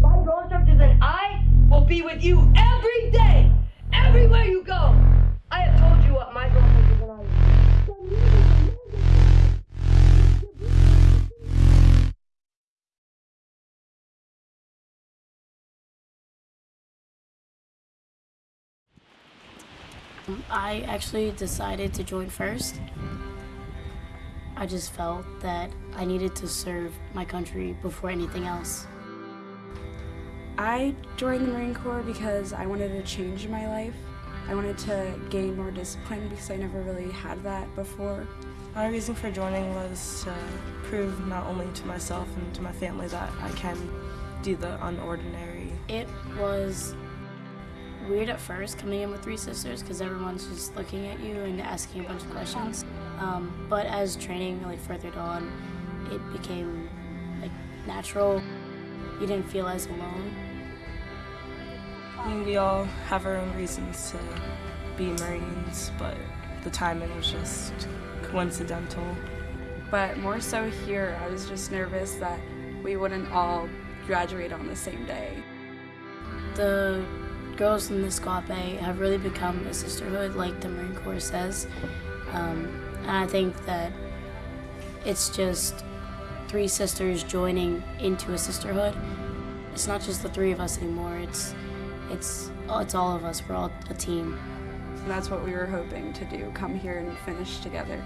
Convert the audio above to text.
My drill instructors and I will be with you every day, everywhere you go. I have told you what my drill instructors and I. I actually decided to join first. I just felt that I needed to serve my country before anything else. I joined the Marine Corps because I wanted to change my life. I wanted to gain more discipline because I never really had that before. My reason for joining was to prove not only to myself and to my family that I can do the unordinary. It was weird at first coming in with three sisters because everyone's just looking at you and asking a bunch of questions. Um, but as training really furthered on, it became like natural. You didn't feel as alone. I mean, we all have our own reasons to be Marines, but the timing was just coincidental. But more so here, I was just nervous that we wouldn't all graduate on the same day. The girls in the squad bay have really become a sisterhood, like the Marine Corps says. Um, and I think that it's just three sisters joining into a sisterhood. It's not just the three of us anymore. It's it's it's all of us. We're all a team. That's what we were hoping to do, come here and finish together.